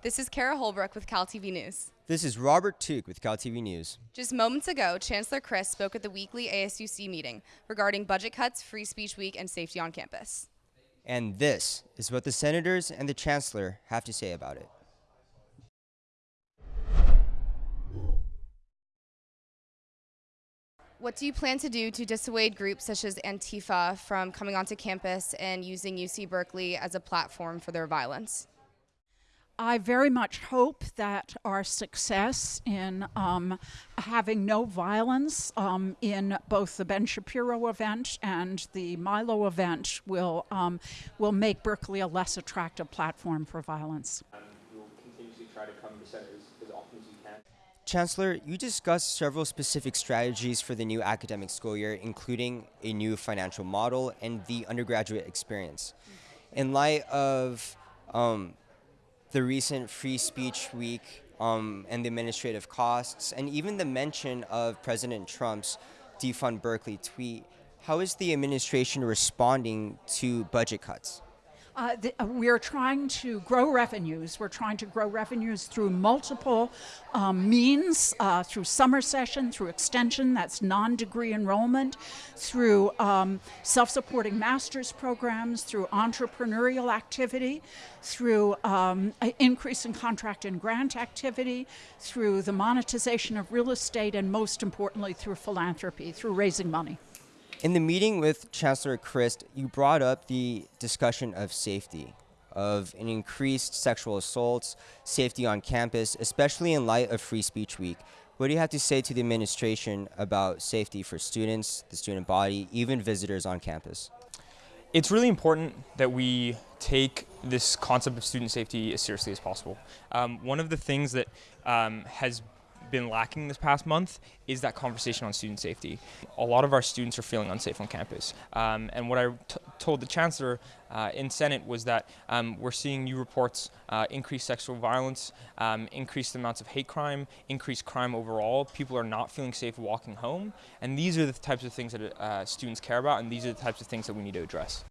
This is Kara Holbrook with Cal TV News. This is Robert Took with Cal TV News. Just moments ago, Chancellor Christ spoke at the weekly ASUC meeting regarding budget cuts, Free Speech Week, and safety on campus. And this is what the senators and the chancellor have to say about it. What do you plan to do to dissuade groups such as Antifa from coming onto campus and using UC Berkeley as a platform for their violence? I very much hope that our success in um, having no violence um, in both the Ben Shapiro event and the Milo event will um, will make Berkeley a less attractive platform for violence. Chancellor, you discussed several specific strategies for the new academic school year, including a new financial model and the undergraduate experience. In light of um, the recent Free Speech Week um, and the administrative costs, and even the mention of President Trump's defund Berkeley tweet, how is the administration responding to budget cuts? Uh, uh, we're trying to grow revenues. We're trying to grow revenues through multiple um, means, uh, through summer session, through extension, that's non-degree enrollment, through um, self-supporting master's programs, through entrepreneurial activity, through um, increase in contract and grant activity, through the monetization of real estate, and most importantly, through philanthropy, through raising money. In the meeting with Chancellor Christ, you brought up the discussion of safety, of an increased sexual assaults, safety on campus, especially in light of Free Speech Week. What do you have to say to the administration about safety for students, the student body, even visitors on campus? It's really important that we take this concept of student safety as seriously as possible. Um, one of the things that um, has been lacking this past month is that conversation on student safety. A lot of our students are feeling unsafe on campus. Um, and what I told the chancellor uh, in Senate was that um, we're seeing new reports uh, increase sexual violence, um, increased amounts of hate crime, increased crime overall. People are not feeling safe walking home. And these are the types of things that uh, students care about, and these are the types of things that we need to address.